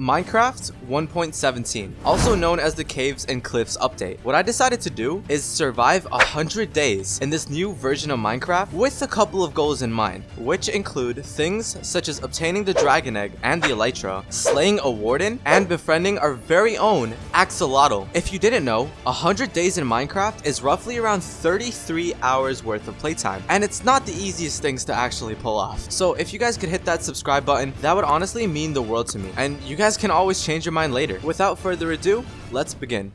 Minecraft 1.17, also known as the Caves and Cliffs update. What I decided to do is survive 100 days in this new version of Minecraft with a couple of goals in mind, which include things such as obtaining the Dragon Egg and the Elytra, slaying a Warden, and befriending our very own Axolotl. If you didn't know, 100 days in Minecraft is roughly around 33 hours worth of playtime, and it's not the easiest things to actually pull off. So if you guys could hit that subscribe button, that would honestly mean the world to me, and you guys guys can always change your mind later. Without further ado, let's begin.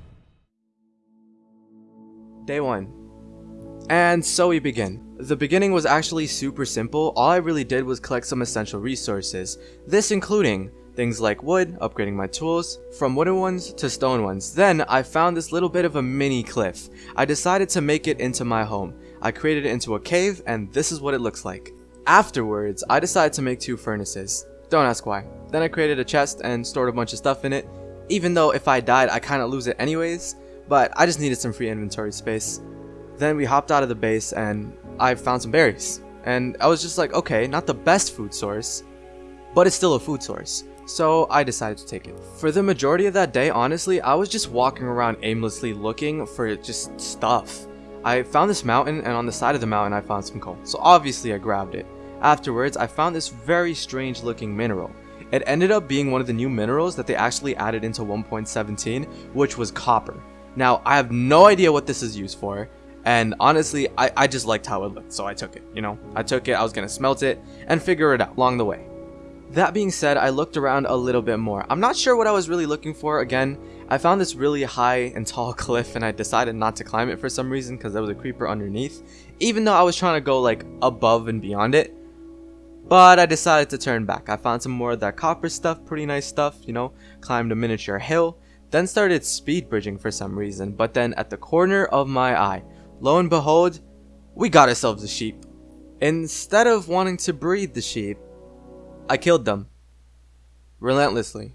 Day 1. And so we begin. The beginning was actually super simple, all I really did was collect some essential resources, this including things like wood, upgrading my tools, from wooden ones to stone ones. Then I found this little bit of a mini cliff. I decided to make it into my home. I created it into a cave and this is what it looks like. Afterwards, I decided to make two furnaces. Don't ask why. Then I created a chest and stored a bunch of stuff in it, even though if I died I kinda lose it anyways, but I just needed some free inventory space. Then we hopped out of the base and I found some berries. And I was just like, okay, not the best food source, but it's still a food source. So I decided to take it. For the majority of that day, honestly, I was just walking around aimlessly looking for just stuff. I found this mountain and on the side of the mountain I found some coal. So obviously I grabbed it. Afterwards, I found this very strange looking mineral. It ended up being one of the new minerals that they actually added into 1.17, which was copper. Now, I have no idea what this is used for, and honestly, I, I just liked how it looked, so I took it, you know? I took it, I was gonna smelt it, and figure it out along the way. That being said, I looked around a little bit more. I'm not sure what I was really looking for. Again, I found this really high and tall cliff and I decided not to climb it for some reason because there was a creeper underneath. Even though I was trying to go like above and beyond it. But I decided to turn back. I found some more of that copper stuff, pretty nice stuff, you know, climbed a miniature hill, then started speed bridging for some reason. But then at the corner of my eye, lo and behold, we got ourselves a sheep. Instead of wanting to breed the sheep, I killed them. Relentlessly.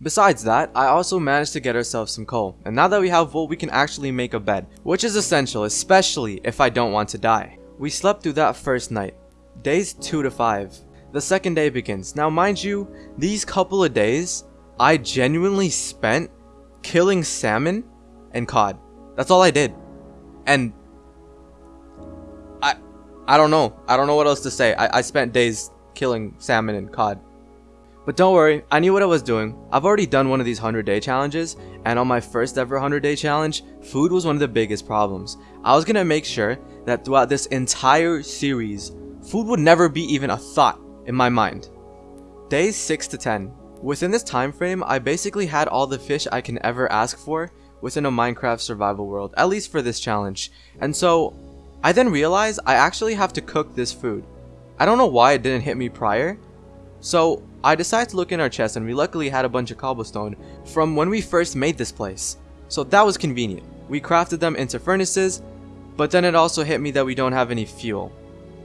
Besides that, I also managed to get ourselves some coal, and now that we have wool we can actually make a bed, which is essential, especially if I don't want to die. We slept through that first night, Days 2 to 5. The second day begins. Now mind you, these couple of days, I genuinely spent killing salmon and cod. That's all I did. And I I don't know. I don't know what else to say. I, I spent days killing salmon and cod. But don't worry, I knew what I was doing. I've already done one of these 100 day challenges, and on my first ever 100 day challenge, food was one of the biggest problems. I was gonna make sure that throughout this entire series, Food would never be even a thought in my mind. Days 6 to 10. Within this time frame, I basically had all the fish I can ever ask for within a Minecraft survival world, at least for this challenge. And so, I then realized I actually have to cook this food. I don't know why it didn't hit me prior. So, I decided to look in our chest and we luckily had a bunch of cobblestone from when we first made this place. So that was convenient. We crafted them into furnaces, but then it also hit me that we don't have any fuel.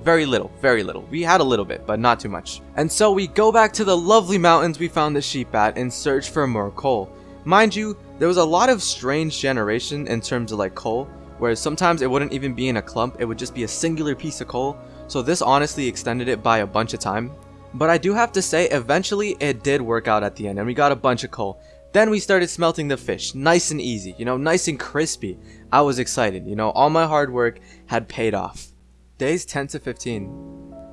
Very little, very little. We had a little bit, but not too much. And so we go back to the lovely mountains we found the sheep at and search for more coal. Mind you, there was a lot of strange generation in terms of like coal, whereas sometimes it wouldn't even be in a clump, it would just be a singular piece of coal, so this honestly extended it by a bunch of time. But I do have to say, eventually it did work out at the end, and we got a bunch of coal. Then we started smelting the fish, nice and easy, you know, nice and crispy. I was excited, you know, all my hard work had paid off. Days 10 to 15.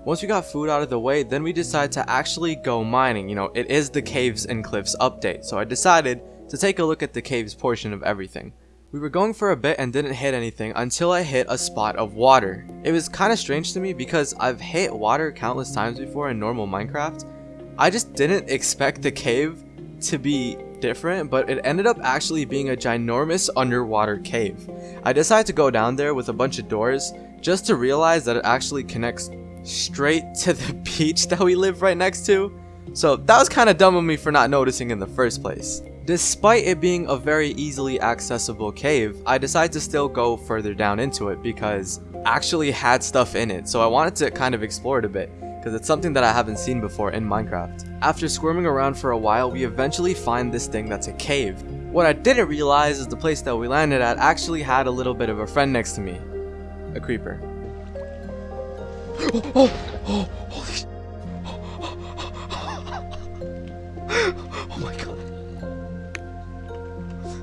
Once we got food out of the way, then we decided to actually go mining. You know, it is the Caves and Cliffs update, so I decided to take a look at the caves portion of everything. We were going for a bit and didn't hit anything until I hit a spot of water. It was kind of strange to me because I've hit water countless times before in normal Minecraft. I just didn't expect the cave to be different, but it ended up actually being a ginormous underwater cave. I decided to go down there with a bunch of doors just to realize that it actually connects straight to the beach that we live right next to. So that was kind of dumb of me for not noticing in the first place. Despite it being a very easily accessible cave, I decided to still go further down into it because actually had stuff in it, so I wanted to kind of explore it a bit because it's something that I haven't seen before in Minecraft. After squirming around for a while, we eventually find this thing that's a cave. What I didn't realize is the place that we landed at actually had a little bit of a friend next to me, a creeper. Oh, oh, oh, holy Oh my god.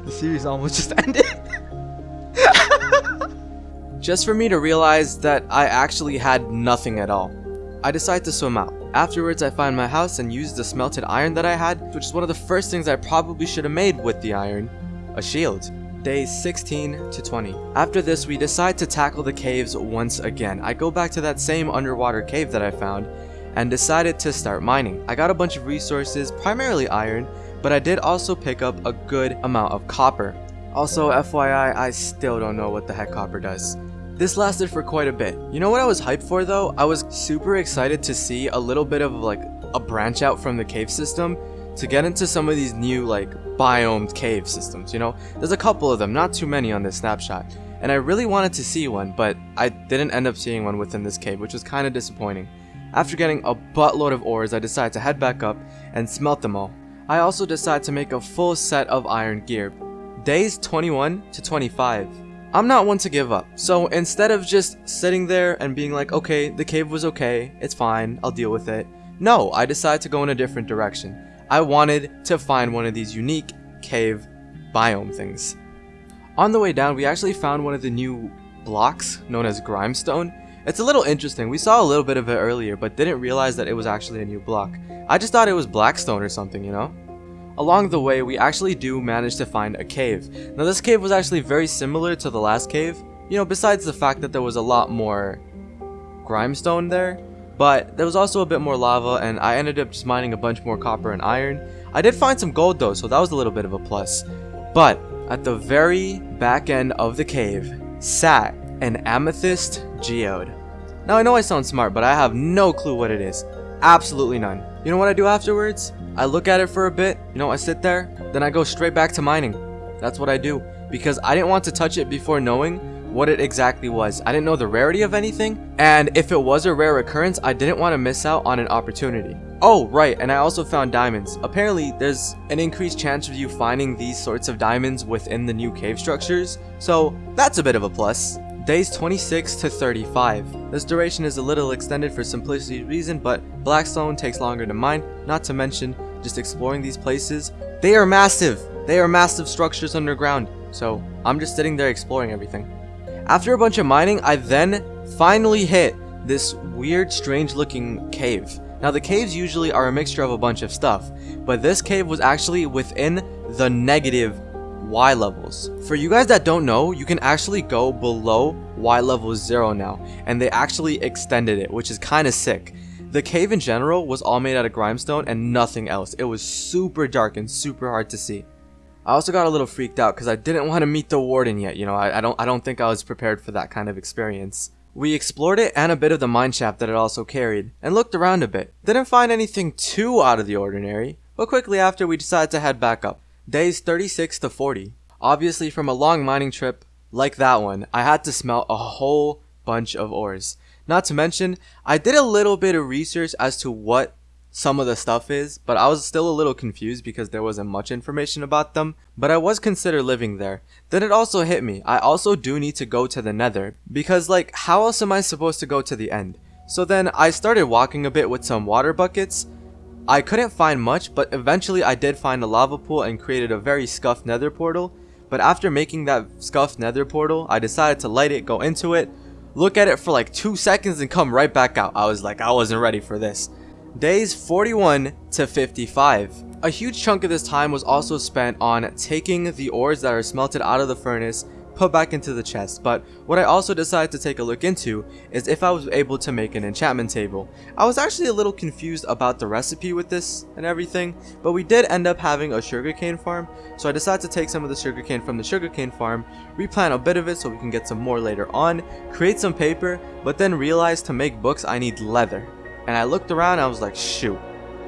The series almost just ended. just for me to realize that I actually had nothing at all. I decide to swim out. Afterwards, I find my house and use the smelted iron that I had, which is one of the first things I probably should have made with the iron, a shield. Days 16 to 20. After this, we decide to tackle the caves once again. I go back to that same underwater cave that I found, and decided to start mining. I got a bunch of resources, primarily iron, but I did also pick up a good amount of copper. Also, FYI, I still don't know what the heck copper does. This lasted for quite a bit. You know what I was hyped for though? I was super excited to see a little bit of like a branch out from the cave system to get into some of these new like biomed cave systems, you know? There's a couple of them, not too many on this snapshot. And I really wanted to see one, but I didn't end up seeing one within this cave, which was kind of disappointing. After getting a buttload of ores, I decided to head back up and smelt them all. I also decided to make a full set of iron gear. Days 21 to 25. I'm not one to give up, so instead of just sitting there and being like, okay, the cave was okay, it's fine, I'll deal with it. No, I decided to go in a different direction. I wanted to find one of these unique cave biome things. On the way down, we actually found one of the new blocks known as Grimstone, it's a little interesting. We saw a little bit of it earlier, but didn't realize that it was actually a new block. I just thought it was Blackstone or something, you know? Along the way, we actually do manage to find a cave. Now this cave was actually very similar to the last cave, you know, besides the fact that there was a lot more grimstone there, but there was also a bit more lava and I ended up just mining a bunch more copper and iron. I did find some gold though, so that was a little bit of a plus. But at the very back end of the cave sat an amethyst geode. Now I know I sound smart, but I have no clue what it is. Absolutely none. You know what I do afterwards? I look at it for a bit, you know, I sit there, then I go straight back to mining. That's what I do. Because I didn't want to touch it before knowing what it exactly was. I didn't know the rarity of anything, and if it was a rare occurrence, I didn't want to miss out on an opportunity. Oh, right, and I also found diamonds. Apparently, there's an increased chance of you finding these sorts of diamonds within the new cave structures, so that's a bit of a plus. Days 26 to 35. This duration is a little extended for simplicity's reason, but Blackstone takes longer to mine, not to mention just exploring these places. They are massive! They are massive structures underground, so I'm just sitting there exploring everything. After a bunch of mining, I then finally hit this weird, strange looking cave. Now the caves usually are a mixture of a bunch of stuff, but this cave was actually within the negative Y levels. For you guys that don't know, you can actually go below Y level 0 now, and they actually extended it, which is kind of sick. The cave in general was all made out of grimstone and nothing else. It was super dark and super hard to see. I also got a little freaked out because I didn't want to meet the warden yet, you know, I, I, don't I don't think I was prepared for that kind of experience. We explored it and a bit of the mine shaft that it also carried, and looked around a bit. Didn't find anything too out of the ordinary, but quickly after we decided to head back up. Days 36 to 40. Obviously from a long mining trip like that one, I had to smelt a whole bunch of ores. Not to mention, I did a little bit of research as to what some of the stuff is, but I was still a little confused because there wasn't much information about them, but I was consider living there. Then it also hit me, I also do need to go to the nether, because like, how else am I supposed to go to the end? So then I started walking a bit with some water buckets, I couldn't find much, but eventually I did find a lava pool and created a very scuffed nether portal. But after making that scuffed nether portal, I decided to light it, go into it, look at it for like 2 seconds and come right back out. I was like, I wasn't ready for this. Days 41 to 55. A huge chunk of this time was also spent on taking the ores that are smelted out of the furnace put back into the chest, but what I also decided to take a look into is if I was able to make an enchantment table. I was actually a little confused about the recipe with this and everything, but we did end up having a sugarcane farm, so I decided to take some of the sugarcane from the sugarcane farm, replant a bit of it so we can get some more later on, create some paper, but then realized to make books I need leather. And I looked around I was like, shoot,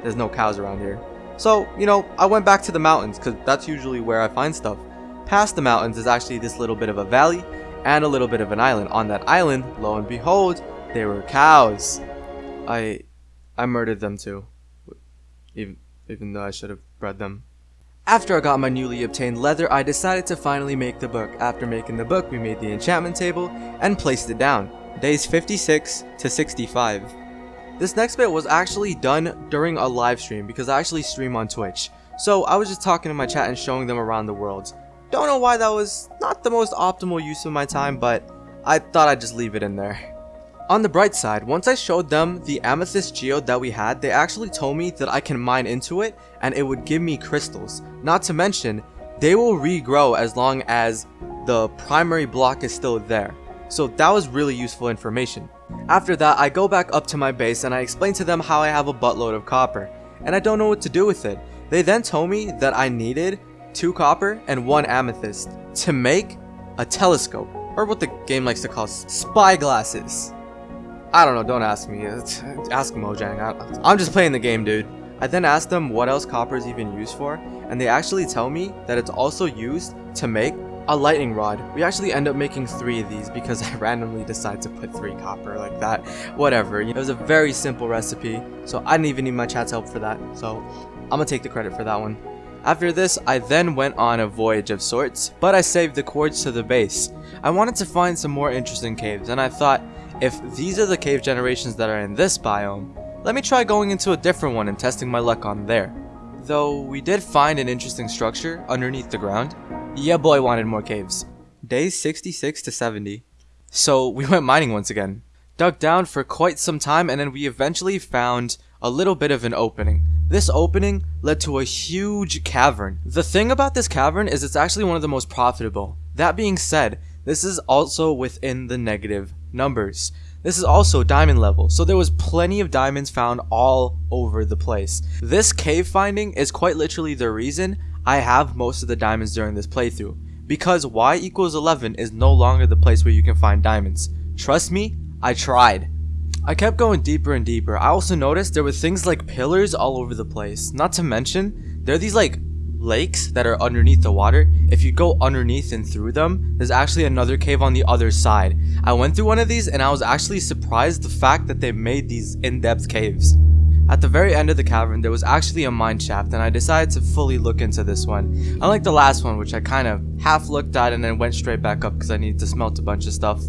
there's no cows around here. So, you know, I went back to the mountains because that's usually where I find stuff. Past the mountains is actually this little bit of a valley and a little bit of an island. On that island, lo and behold, there were cows. I I murdered them too. Even even though I should have bred them. After I got my newly obtained leather, I decided to finally make the book. After making the book, we made the enchantment table and placed it down. Days 56 to 65. This next bit was actually done during a live stream because I actually stream on Twitch. So I was just talking to my chat and showing them around the world. Don't know why that was not the most optimal use of my time, but I thought I'd just leave it in there. On the bright side, once I showed them the amethyst geode that we had, they actually told me that I can mine into it and it would give me crystals. Not to mention, they will regrow as long as the primary block is still there. So that was really useful information. After that, I go back up to my base and I explain to them how I have a buttload of copper, and I don't know what to do with it. They then told me that I needed 2 copper and 1 amethyst to make a telescope, or what the game likes to call spy glasses. I don't know, don't ask me, ask Mojang, I'm just playing the game dude. I then ask them what else copper is even used for, and they actually tell me that it's also used to make a lightning rod. We actually end up making three of these because I randomly decided to put three copper like that. Whatever, it was a very simple recipe, so I didn't even need my chat's help for that, so I'm gonna take the credit for that one. After this, I then went on a voyage of sorts, but I saved the cords to the base. I wanted to find some more interesting caves, and I thought, if these are the cave generations that are in this biome, let me try going into a different one and testing my luck on there. Though we did find an interesting structure underneath the ground, yeah boy wanted more caves. Days 66 to 70. So we went mining once again. Dug down for quite some time and then we eventually found a little bit of an opening. This opening led to a huge cavern. The thing about this cavern is it's actually one of the most profitable. That being said, this is also within the negative numbers. This is also diamond level, so there was plenty of diamonds found all over the place. This cave finding is quite literally the reason I have most of the diamonds during this playthrough, because y equals 11 is no longer the place where you can find diamonds. Trust me, I tried. I kept going deeper and deeper. I also noticed there were things like pillars all over the place. Not to mention, there are these like lakes that are underneath the water. If you go underneath and through them, there's actually another cave on the other side. I went through one of these and I was actually surprised the fact that they made these in-depth caves. At the very end of the cavern, there was actually a mine shaft, and I decided to fully look into this one. Unlike the last one, which I kind of half looked at and then went straight back up because I needed to smelt a bunch of stuff.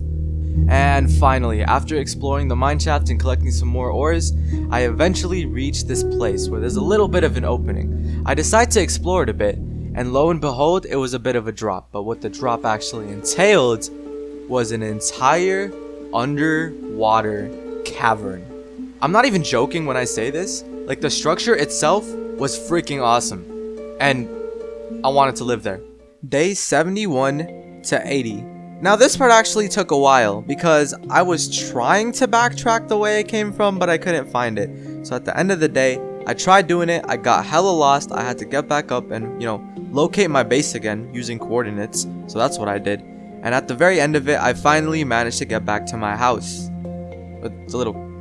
And finally, after exploring the mine shaft and collecting some more ores, I eventually reached this place where there's a little bit of an opening. I decided to explore it a bit, and lo and behold, it was a bit of a drop, but what the drop actually entailed was an entire underwater cavern. I'm not even joking when I say this. Like, the structure itself was freaking awesome. And I wanted to live there. Day 71 to 80. Now, this part actually took a while because I was trying to backtrack the way I came from, but I couldn't find it. So at the end of the day, I tried doing it. I got hella lost. I had to get back up and, you know, locate my base again using coordinates. So that's what I did. And at the very end of it, I finally managed to get back to my house. It's a little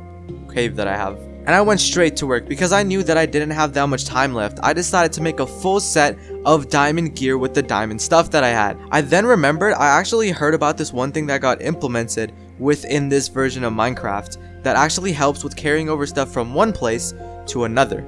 cave that I have. And I went straight to work because I knew that I didn't have that much time left. I decided to make a full set of diamond gear with the diamond stuff that I had. I then remembered I actually heard about this one thing that got implemented within this version of Minecraft that actually helps with carrying over stuff from one place to another.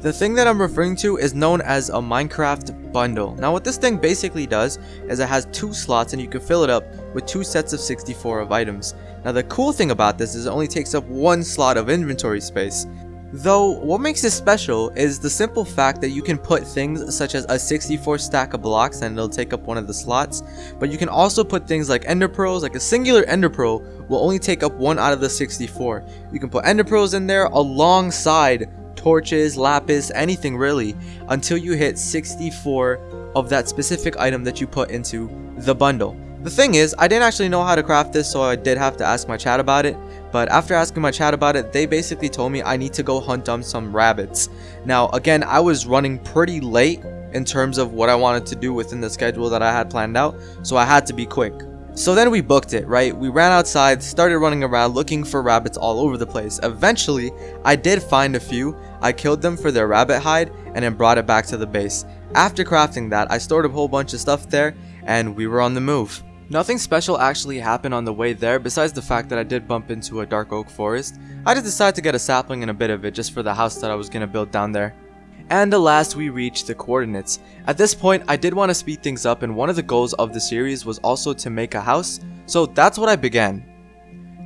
The thing that I'm referring to is known as a Minecraft bundle. Now what this thing basically does is it has two slots and you can fill it up with two sets of 64 of items. Now the cool thing about this is it only takes up one slot of inventory space. Though, what makes this special is the simple fact that you can put things such as a 64 stack of blocks and it'll take up one of the slots, but you can also put things like ender pearls, like a singular ender pearl will only take up one out of the 64. You can put ender pearls in there alongside torches, lapis, anything really, until you hit 64 of that specific item that you put into the bundle. The thing is, I didn't actually know how to craft this, so I did have to ask my chat about it. But after asking my chat about it, they basically told me I need to go hunt down some rabbits. Now, again, I was running pretty late in terms of what I wanted to do within the schedule that I had planned out, so I had to be quick. So then we booked it, right? We ran outside, started running around looking for rabbits all over the place. Eventually, I did find a few. I killed them for their rabbit hide and then brought it back to the base. After crafting that, I stored a whole bunch of stuff there and we were on the move. Nothing special actually happened on the way there besides the fact that I did bump into a dark oak forest. I just decided to get a sapling and a bit of it just for the house that I was going to build down there. And at last we reached the coordinates. At this point, I did want to speed things up and one of the goals of the series was also to make a house, so that's what I began.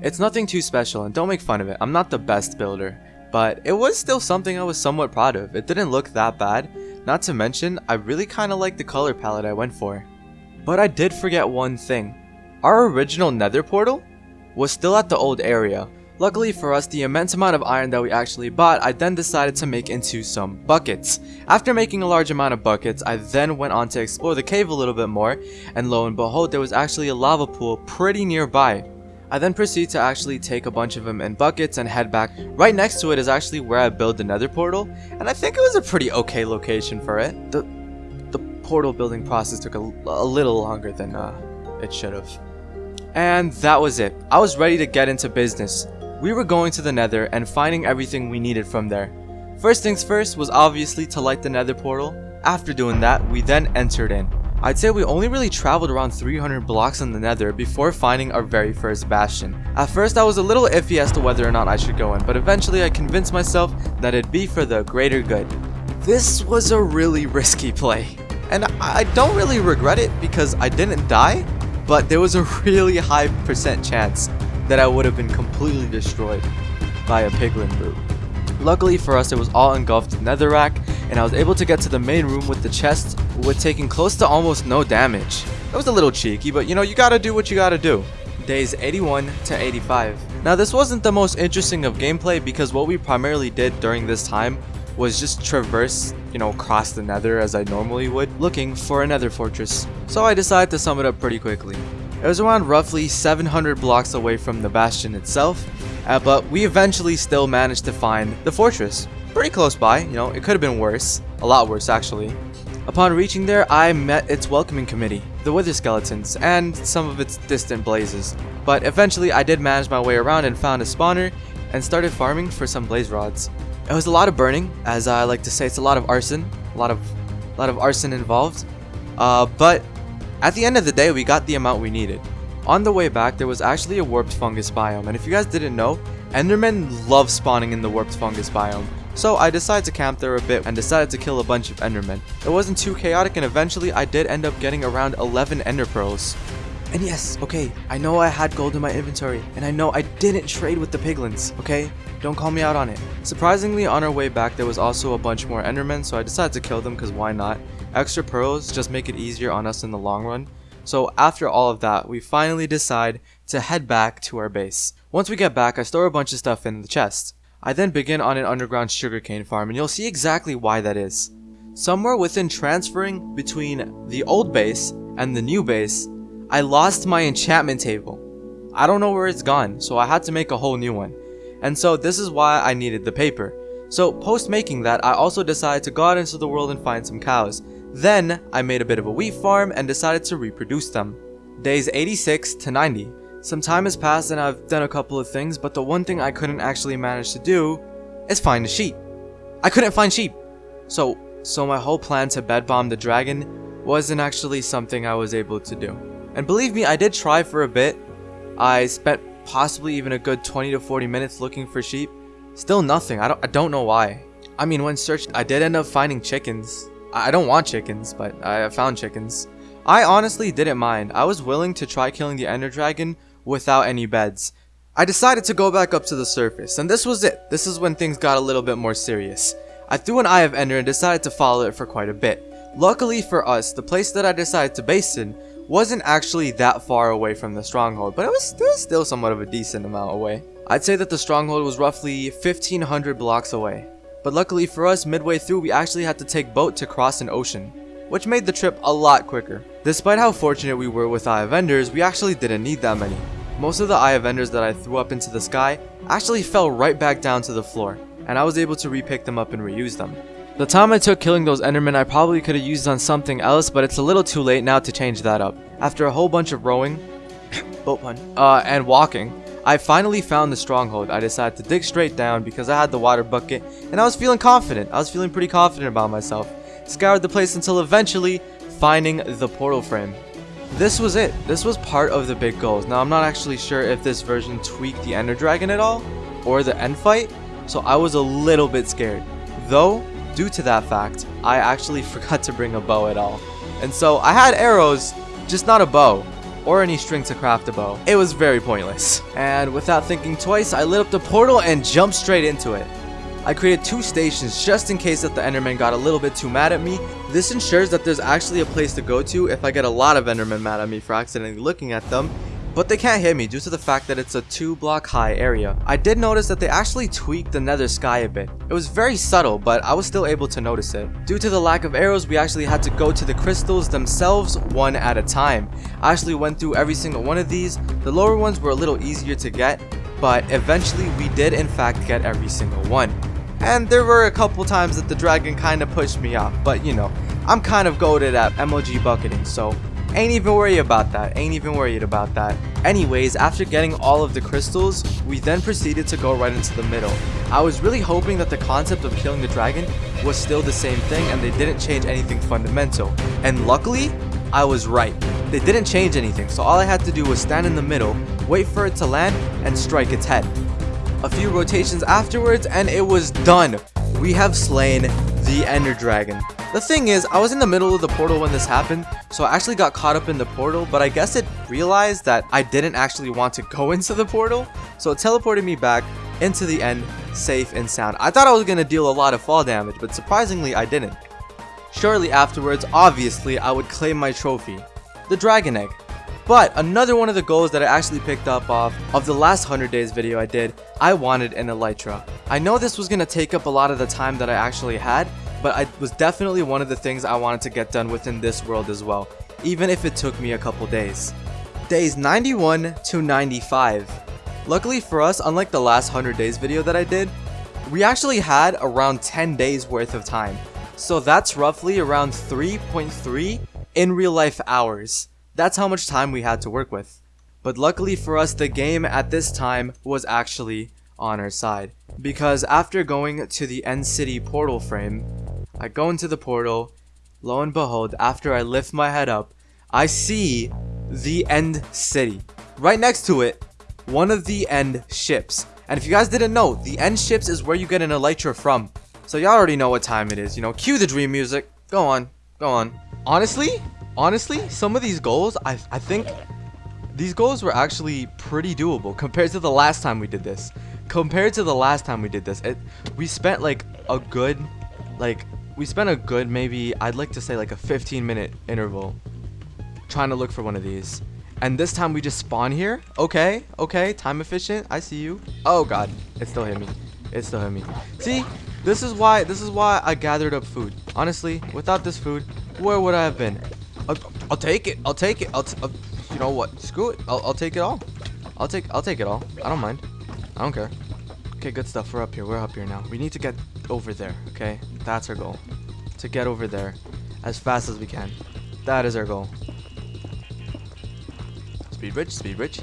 It's nothing too special and don't make fun of it, I'm not the best builder. but it was still something I was somewhat proud of. It didn't look that bad, not to mention, I really kinda liked the color palette I went for. But I did forget one thing. Our original nether portal was still at the old area. Luckily for us, the immense amount of iron that we actually bought, I then decided to make into some buckets. After making a large amount of buckets, I then went on to explore the cave a little bit more, and lo and behold, there was actually a lava pool pretty nearby. I then proceed to actually take a bunch of them in buckets and head back. Right next to it is actually where I build the nether portal, and I think it was a pretty okay location for it. The, the portal building process took a, a little longer than uh, it should have. And that was it. I was ready to get into business. We were going to the nether and finding everything we needed from there. First things first was obviously to light the nether portal. After doing that, we then entered in. I'd say we only really traveled around 300 blocks in the nether before finding our very first bastion. At first I was a little iffy as to whether or not I should go in, but eventually I convinced myself that it'd be for the greater good. This was a really risky play, and I don't really regret it because I didn't die, but there was a really high percent chance that I would have been completely destroyed by a piglin brute. Luckily for us, it was all engulfed in netherrack, and I was able to get to the main room with the chest with taking close to almost no damage. It was a little cheeky, but you know, you gotta do what you gotta do. Days 81 to 85. Now this wasn't the most interesting of gameplay because what we primarily did during this time was just traverse, you know, across the nether as I normally would, looking for a nether fortress. So I decided to sum it up pretty quickly. It was around roughly 700 blocks away from the bastion itself, uh, but we eventually still managed to find the fortress. Pretty close by, you know, it could have been worse. A lot worse, actually. Upon reaching there, I met its welcoming committee, the Wither Skeletons, and some of its distant blazes. But eventually, I did manage my way around and found a spawner, and started farming for some blaze rods. It was a lot of burning, as I like to say, it's a lot of arson, a lot of, a lot of arson involved. Uh, but at the end of the day, we got the amount we needed. On the way back, there was actually a warped fungus biome, and if you guys didn't know, Endermen love spawning in the warped fungus biome. So I decided to camp there a bit and decided to kill a bunch of endermen. It wasn't too chaotic and eventually I did end up getting around 11 ender pearls. And yes, okay, I know I had gold in my inventory, and I know I didn't trade with the piglins, okay? Don't call me out on it. Surprisingly, on our way back, there was also a bunch more endermen, so I decided to kill them because why not? Extra pearls just make it easier on us in the long run. So after all of that, we finally decide to head back to our base. Once we get back, I store a bunch of stuff in the chest. I then begin on an underground sugarcane farm and you'll see exactly why that is. Somewhere within transferring between the old base and the new base, I lost my enchantment table. I don't know where it's gone, so I had to make a whole new one. And so this is why I needed the paper. So post making that, I also decided to go out into the world and find some cows. Then, I made a bit of a wheat farm and decided to reproduce them. Days 86 to 90. Some time has passed and I've done a couple of things, but the one thing I couldn't actually manage to do is find a sheep. I couldn't find sheep. So, so my whole plan to bed bomb the dragon wasn't actually something I was able to do. And believe me, I did try for a bit. I spent possibly even a good 20 to 40 minutes looking for sheep. Still nothing. I don't, I don't know why. I mean, when searched, I did end up finding chickens. I don't want chickens, but I found chickens. I honestly didn't mind. I was willing to try killing the ender dragon without any beds. I decided to go back up to the surface, and this was it. This is when things got a little bit more serious. I threw an Eye of Ender and decided to follow it for quite a bit. Luckily for us, the place that I decided to base in wasn't actually that far away from the stronghold, but it was, it was still somewhat of a decent amount away. I'd say that the stronghold was roughly 1500 blocks away. But luckily for us, midway through we actually had to take boat to cross an ocean, which made the trip a lot quicker. Despite how fortunate we were with Eye of Enders, we actually didn't need that many. Most of the Eye of Enders that I threw up into the sky actually fell right back down to the floor, and I was able to repick them up and reuse them. The time I took killing those Endermen I probably could have used on something else, but it's a little too late now to change that up. After a whole bunch of rowing, boat pun, uh, and walking, I finally found the stronghold. I decided to dig straight down because I had the water bucket, and I was feeling confident. I was feeling pretty confident about myself. Scoured the place until eventually finding the portal frame. This was it. This was part of the big goals. Now, I'm not actually sure if this version tweaked the Ender Dragon at all, or the end fight, so I was a little bit scared. Though, due to that fact, I actually forgot to bring a bow at all. And so, I had arrows, just not a bow, or any string to craft a bow. It was very pointless. And without thinking twice, I lit up the portal and jumped straight into it. I created two stations just in case that the Enderman got a little bit too mad at me. This ensures that there's actually a place to go to if I get a lot of Endermen mad at me for accidentally looking at them but they can't hit me due to the fact that it's a 2 block high area. I did notice that they actually tweaked the nether sky a bit. It was very subtle, but I was still able to notice it. Due to the lack of arrows, we actually had to go to the crystals themselves one at a time. I actually went through every single one of these. The lower ones were a little easier to get, but eventually we did in fact get every single one. And there were a couple times that the dragon kind of pushed me off, but you know, I'm kind of goaded at MLG bucketing, so Ain't even worried about that, ain't even worried about that. Anyways, after getting all of the crystals, we then proceeded to go right into the middle. I was really hoping that the concept of killing the dragon was still the same thing and they didn't change anything fundamental. And luckily, I was right. They didn't change anything, so all I had to do was stand in the middle, wait for it to land, and strike its head. A few rotations afterwards, and it was done. We have slain the Ender Dragon. The thing is, I was in the middle of the portal when this happened, so I actually got caught up in the portal, but I guess it realized that I didn't actually want to go into the portal, so it teleported me back into the end, safe and sound. I thought I was going to deal a lot of fall damage, but surprisingly I didn't. Shortly afterwards, obviously, I would claim my trophy, the Dragon Egg. But another one of the goals that I actually picked up off of the last 100 days video I did, I wanted an Elytra. I know this was going to take up a lot of the time that I actually had, but it was definitely one of the things I wanted to get done within this world as well, even if it took me a couple days. Days 91 to 95. Luckily for us, unlike the last 100 days video that I did, we actually had around 10 days worth of time. So that's roughly around 3.3 in real life hours. That's how much time we had to work with. But luckily for us, the game at this time was actually on our side. Because after going to the End City portal frame, I go into the portal. Lo and behold, after I lift my head up, I see the End City. Right next to it, one of the End ships. And if you guys didn't know, the End ships is where you get an Elytra from. So y'all already know what time it is, you know. Cue the dream music. Go on. Go on. Honestly, honestly, some of these goals, I, I think these goals were actually pretty doable compared to the last time we did this. Compared to the last time we did this, it, we spent like a good, like we spent a good maybe I'd like to say like a 15 minute interval trying to look for one of these. And this time we just spawn here. Okay okay time efficient. I see you. Oh god. It still hit me. It still hit me. See this is why this is why I gathered up food. Honestly without this food where would I have been? I'll, I'll take it. I'll take it. I'll, uh, you know what? Screw it. I'll, I'll take it all. I'll take I'll take it all. I don't mind I don't care Okay, good stuff. We're up here. We're up here now. We need to get over there, okay? That's our goal. To get over there as fast as we can. That is our goal. Speed rich, speed rich.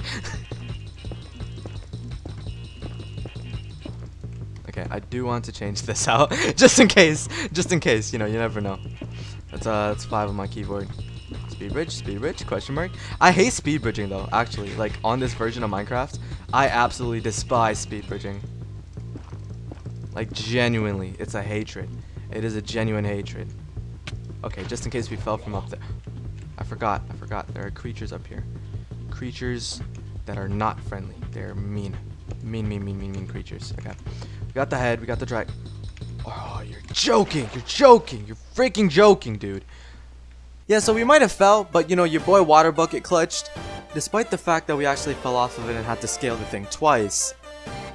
okay, I do want to change this out. just in case. Just in case, you know, you never know. That's uh that's five on my keyboard. Speed bridge, speed bridge, question mark. I hate speed bridging though, actually. Like on this version of Minecraft, I absolutely despise speed bridging. Like, genuinely, it's a hatred. It is a genuine hatred. Okay, just in case we fell from up there. I forgot, I forgot. There are creatures up here. Creatures that are not friendly. They're mean. Mean, mean, mean, mean, mean creatures. Okay. We got the head, we got the drag. Oh, you're joking. You're joking. You're freaking joking, dude. Yeah, so we might have fell, but you know, your boy Water Bucket clutched. Despite the fact that we actually fell off of it and had to scale the thing twice,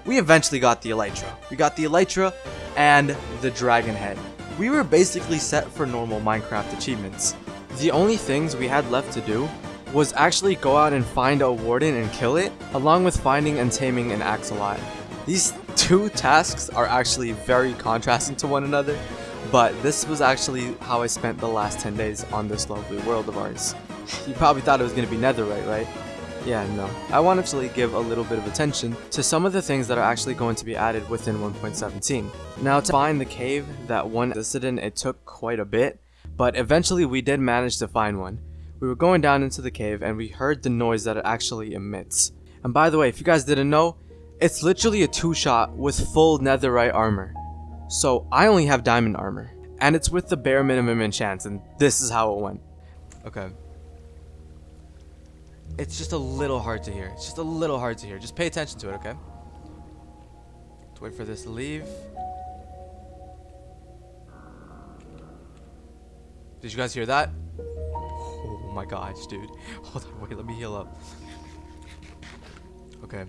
we eventually got the Elytra. We got the Elytra and the Dragon Head. We were basically set for normal Minecraft achievements. The only things we had left to do was actually go out and find a warden and kill it, along with finding and taming an axolot. These two tasks are actually very contrasting to one another, but this was actually how I spent the last 10 days on this lovely world of ours. You probably thought it was going to be netherite, right? Yeah, no. I want to actually give a little bit of attention to some of the things that are actually going to be added within 1.17. Now, to find the cave that one existed in, it took quite a bit, but eventually we did manage to find one. We were going down into the cave and we heard the noise that it actually emits. And by the way, if you guys didn't know, it's literally a two-shot with full netherite armor. So I only have diamond armor, and it's with the bare minimum enchants, and this is how it went. Okay, it's just a little hard to hear. It's just a little hard to hear. Just pay attention to it, okay? Let's wait for this to leave. Did you guys hear that? Oh my gosh, dude. Hold on, wait, let me heal up. Okay.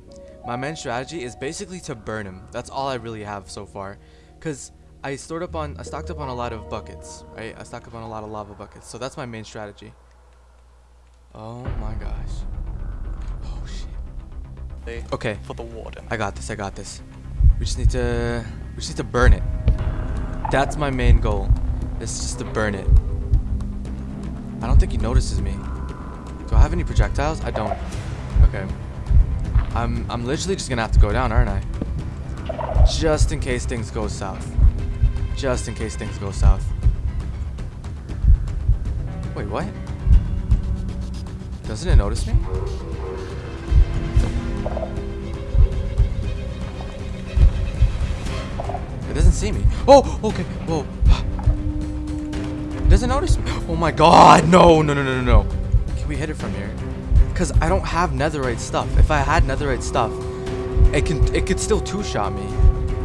My main strategy is basically to burn him. That's all I really have so far. Because I stored up on, I stocked up on a lot of buckets, right? I stocked up on a lot of lava buckets. So that's my main strategy. Oh my gosh. Oh shit. Okay. For the warden. I got this, I got this. We just need to, we just need to burn it. That's my main goal. It's just to burn it. I don't think he notices me. Do I have any projectiles? I don't. Okay. I'm I'm literally just gonna have to go down, aren't I? Just in case things go south. Just in case things go south. Wait, what? Doesn't it notice me? It doesn't see me. Oh, okay. Whoa. It doesn't notice me. Oh my god. No, no, no, no, no, no. Can we hit it from here? Because I don't have netherite stuff. If I had netherite stuff, it can it could still two-shot me.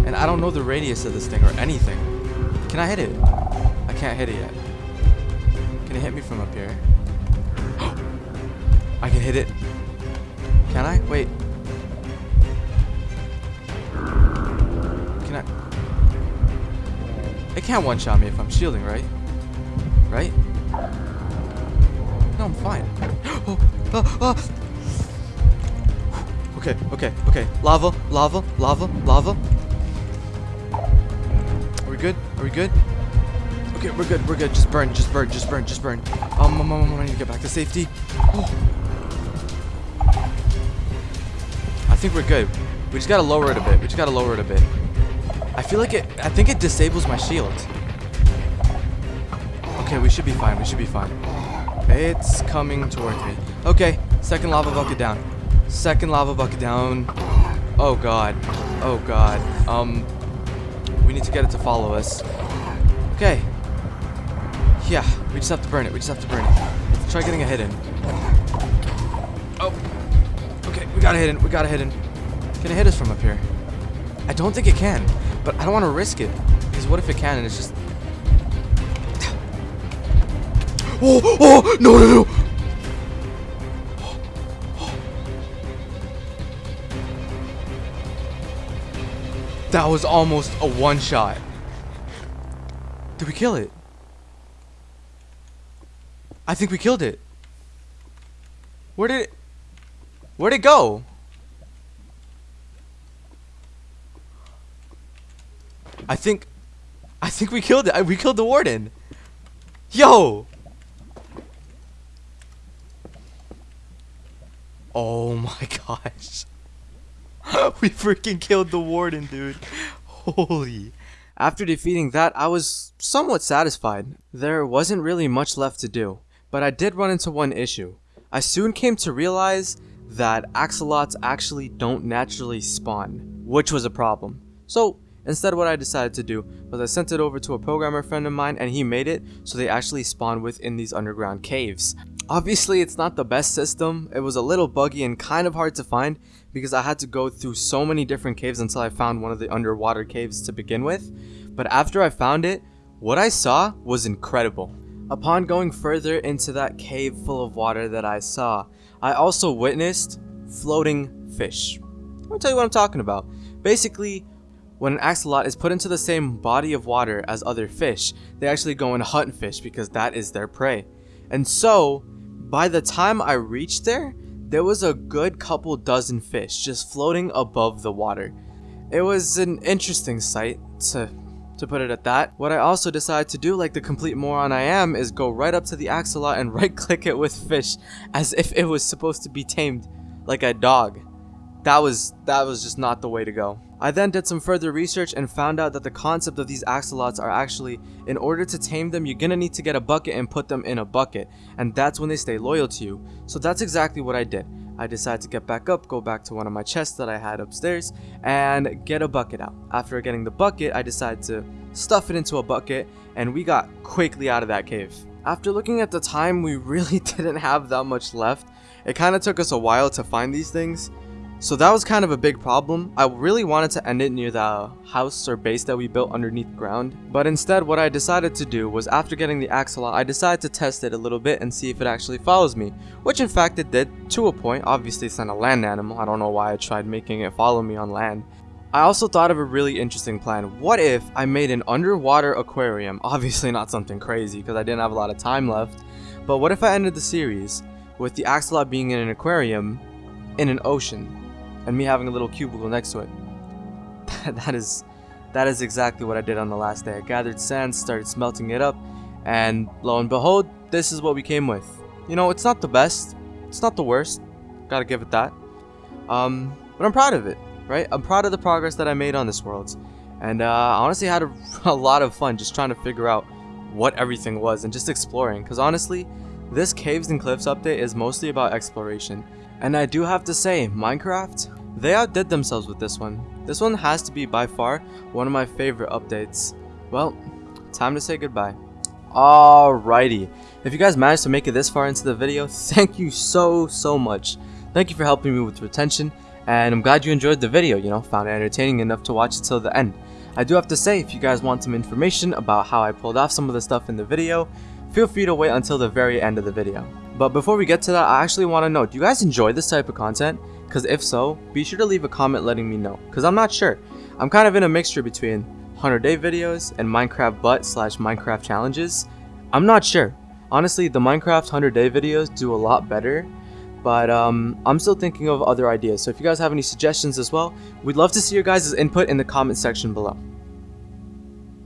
And I don't know the radius of this thing or anything. Can I hit it? I can't hit it yet. Can it hit me from up here? Oh, I can hit it. Can I? Wait. Can I? It can't one-shot me if I'm shielding, right? Right? No, I'm fine. Oh, ah, ah. Okay, okay, okay. Lava, lava, lava, lava. Are we good? Are we good? Okay, we're good, we're good. Just burn, just burn, just burn, just burn. Um, um, um, um, I need to get back to safety. Oh. Think we're good. We just gotta lower it a bit. We just gotta lower it a bit. I feel like it, I think it disables my shield. Okay, we should be fine, we should be fine. It's coming towards me. Okay, second lava bucket down. Second lava bucket down. Oh god. Oh god. Um, we need to get it to follow us. Okay. Yeah, we just have to burn it. We just have to burn it. Let's try getting a hit in. Oh. Okay, we got a hit in. We got a hit in. Can it hit us from up here? I don't think it can, but I don't want to risk it. Because what if it can and it's just Oh, oh, no, no, no. That was almost a one shot. Did we kill it? I think we killed it. Where did it... Where'd it go? I think... I think we killed it. We killed the warden. Yo! Oh my gosh. we freaking killed the warden, dude. Holy. After defeating that, I was somewhat satisfied. There wasn't really much left to do, but I did run into one issue. I soon came to realize that axolotls actually don't naturally spawn, which was a problem. So instead what I decided to do was I sent it over to a programmer friend of mine and he made it so they actually spawn within these underground caves. Obviously, it's not the best system. It was a little buggy and kind of hard to find because I had to go through so many different caves until I found one of the underwater caves to begin with. But after I found it, what I saw was incredible. Upon going further into that cave full of water that I saw, I also witnessed floating fish. Let me tell you what I'm talking about. Basically, when an axolot is put into the same body of water as other fish, they actually go and hunt fish because that is their prey. And so, by the time I reached there, there was a good couple dozen fish just floating above the water. It was an interesting sight, to, to put it at that. What I also decided to do, like the complete moron I am, is go right up to the axolot and right click it with fish, as if it was supposed to be tamed like a dog. That was, that was just not the way to go. I then did some further research and found out that the concept of these axolotls are actually, in order to tame them, you're gonna need to get a bucket and put them in a bucket, and that's when they stay loyal to you. So that's exactly what I did. I decided to get back up, go back to one of my chests that I had upstairs, and get a bucket out. After getting the bucket, I decided to stuff it into a bucket, and we got quickly out of that cave. After looking at the time, we really didn't have that much left. It kind of took us a while to find these things, So that was kind of a big problem. I really wanted to end it near the house or base that we built underneath ground. But instead what I decided to do was after getting the axolot, I decided to test it a little bit and see if it actually follows me. Which in fact it did, to a point. Obviously it's not a land animal. I don't know why I tried making it follow me on land. I also thought of a really interesting plan. What if I made an underwater aquarium? Obviously not something crazy because I didn't have a lot of time left. But what if I ended the series with the axolot being in an aquarium in an ocean? And me having a little cubicle next to it. that is that is exactly what I did on the last day. I gathered sand, started smelting it up, and lo and behold, this is what we came with. You know, it's not the best, it's not the worst, gotta give it that. Um, but I'm proud of it, right? I'm proud of the progress that I made on this world. And uh, I honestly had a, a lot of fun just trying to figure out what everything was and just exploring. Because honestly, this Caves and Cliffs update is mostly about exploration. And I do have to say, Minecraft, they outdid themselves with this one. This one has to be by far one of my favorite updates. Well, time to say goodbye. Alrighty, if you guys managed to make it this far into the video, thank you so, so much. Thank you for helping me with retention, and I'm glad you enjoyed the video, you know, found it entertaining enough to watch it till the end. I do have to say, if you guys want some information about how I pulled off some of the stuff in the video, feel free to wait until the very end of the video. But before we get to that, I actually want to know, do you guys enjoy this type of content? Because if so, be sure to leave a comment letting me know. Because I'm not sure. I'm kind of in a mixture between 100 day videos and Minecraft butt slash Minecraft challenges. I'm not sure. Honestly, the Minecraft 100 day videos do a lot better. But um, I'm still thinking of other ideas. So if you guys have any suggestions as well, we'd love to see your guys' input in the comment section below.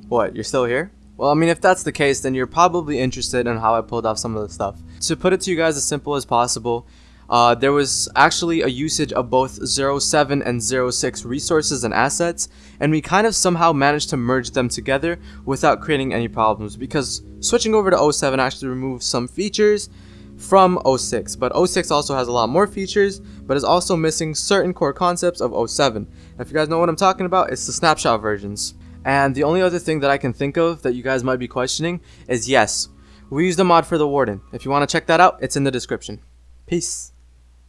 What, you're still here? Well, I mean, if that's the case, then you're probably interested in how I pulled off some of the stuff. To put it to you guys as simple as possible, uh, there was actually a usage of both 07 and 06 resources and assets, and we kind of somehow managed to merge them together without creating any problems, because switching over to 07 actually removes some features from 06, but 06 also has a lot more features, but is also missing certain core concepts of 07. And if you guys know what I'm talking about, it's the snapshot versions. And the only other thing that I can think of that you guys might be questioning is yes, we use the mod for the Warden. If you want to check that out, it's in the description. Peace.